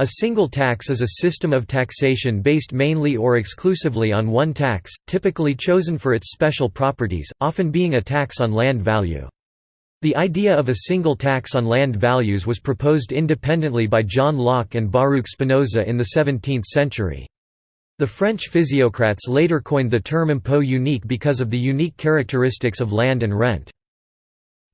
A single tax is a system of taxation based mainly or exclusively on one tax, typically chosen for its special properties, often being a tax on land value. The idea of a single tax on land values was proposed independently by John Locke and Baruch Spinoza in the 17th century. The French physiocrats later coined the term impôt unique because of the unique characteristics of land and rent.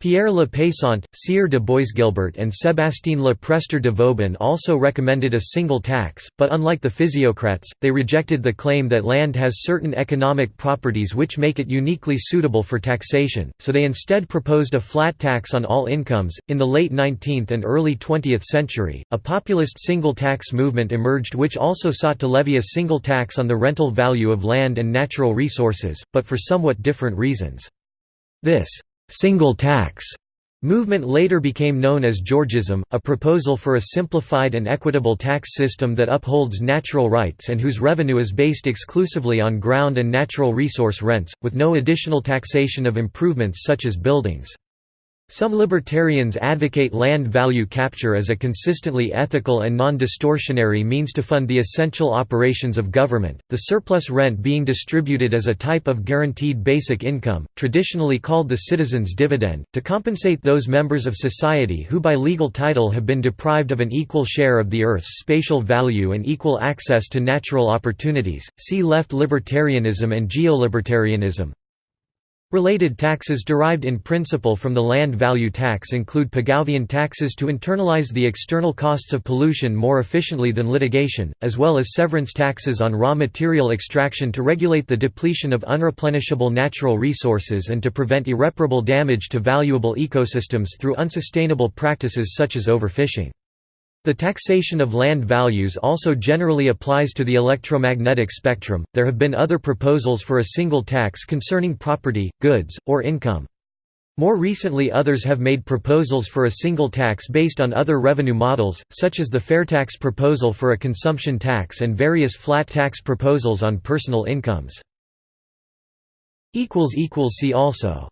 Pierre Le Pesant, Sieur de Boisguilbert and Sébastien Le Prestre de Vauban also recommended a single tax, but unlike the physiocrats, they rejected the claim that land has certain economic properties which make it uniquely suitable for taxation, so they instead proposed a flat tax on all incomes. In the late 19th and early 20th century, a populist single tax movement emerged which also sought to levy a single tax on the rental value of land and natural resources, but for somewhat different reasons. This single tax movement later became known as Georgism, a proposal for a simplified and equitable tax system that upholds natural rights and whose revenue is based exclusively on ground and natural resource rents, with no additional taxation of improvements such as buildings. Some libertarians advocate land value capture as a consistently ethical and non-distortionary means to fund the essential operations of government, the surplus rent being distributed as a type of guaranteed basic income, traditionally called the citizen's dividend, to compensate those members of society who by legal title have been deprived of an equal share of the Earth's spatial value and equal access to natural opportunities. See left libertarianism and geolibertarianism. Related taxes derived in principle from the land value tax include Pigouvian taxes to internalize the external costs of pollution more efficiently than litigation, as well as severance taxes on raw material extraction to regulate the depletion of unreplenishable natural resources and to prevent irreparable damage to valuable ecosystems through unsustainable practices such as overfishing. The taxation of land values also generally applies to the electromagnetic spectrum. There have been other proposals for a single tax concerning property, goods, or income. More recently others have made proposals for a single tax based on other revenue models, such as the Fairtax proposal for a consumption tax and various flat tax proposals on personal incomes. See also